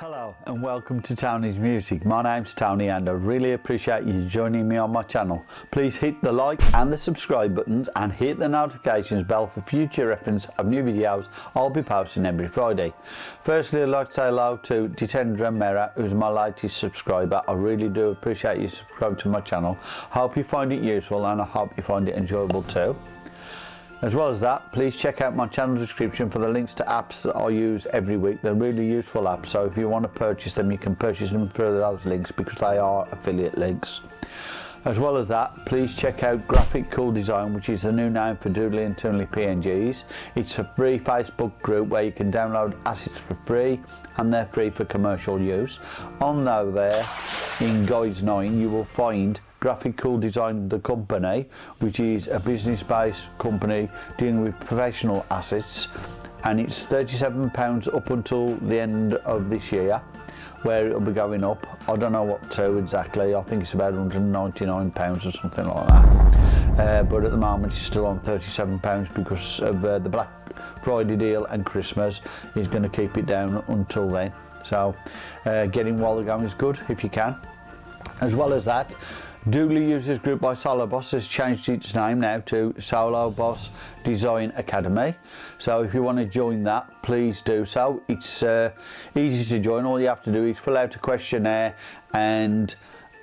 Hello and welcome to Tony's Music. My name's Tony and I really appreciate you joining me on my channel. Please hit the like and the subscribe buttons and hit the notifications bell for future reference of new videos I'll be posting every Friday. Firstly I'd like to say hello to Detendra Mera who's my latest subscriber. I really do appreciate you subscribing to my channel. Hope you find it useful and I hope you find it enjoyable too. As well as that, please check out my channel description for the links to apps that I use every week. They're really useful apps, so if you want to purchase them, you can purchase them through those links because they are affiliate links. As well as that, please check out Graphic Cool Design, which is the new name for Doodly and Toonly PNGs. It's a free Facebook group where you can download assets for free and they're free for commercial use. On though there, in Guides 9, you will find Graphic Cool design the company, which is a business-based company dealing with professional assets, and it's £37 up until the end of this year where it'll be going up. I don't know what to exactly, I think it's about £199 or something like that. Uh, but at the moment it's still on £37 because of uh, the Black Friday deal and Christmas. He's going to keep it down until then. So uh, getting while the going is good if you can. As well as that, Doodly Users Group by Solo Boss has changed its name now to Solo Boss Design Academy. So if you want to join that, please do so. It's uh, easy to join. All you have to do is fill out a questionnaire and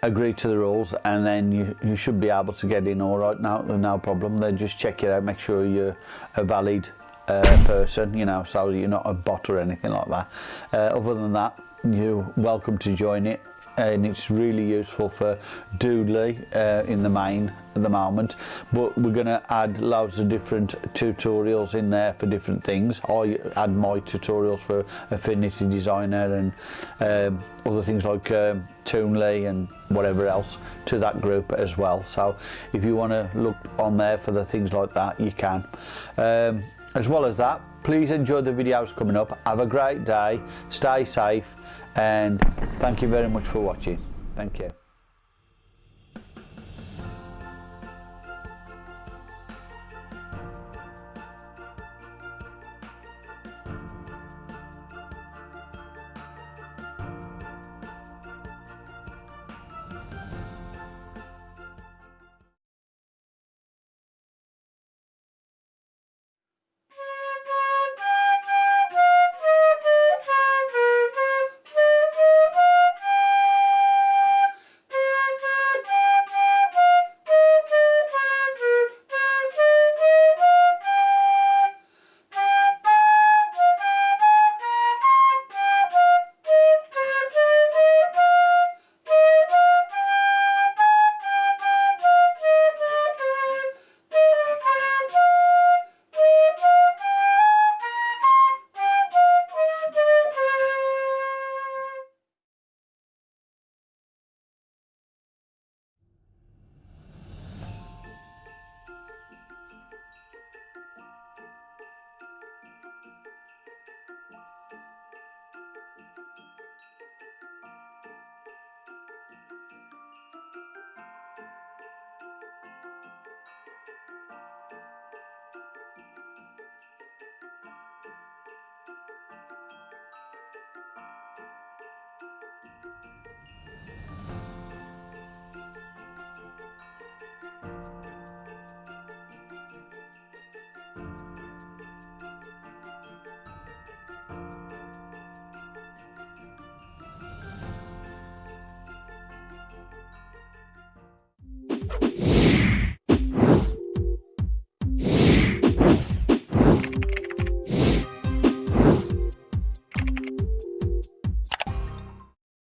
agree to the rules and then you, you should be able to get in all right now no problem then just check it out make sure you're a valid uh, person you know so you're not a bot or anything like that uh, other than that you're welcome to join it and it's really useful for Doodly uh, in the main at the moment. But we're going to add loads of different tutorials in there for different things. I add my tutorials for Affinity Designer and um, other things like um, Toonly and whatever else to that group as well. So if you want to look on there for the things like that you can. Um, as well as that please enjoy the videos coming up. Have a great day. Stay safe and thank you very much for watching. Thank you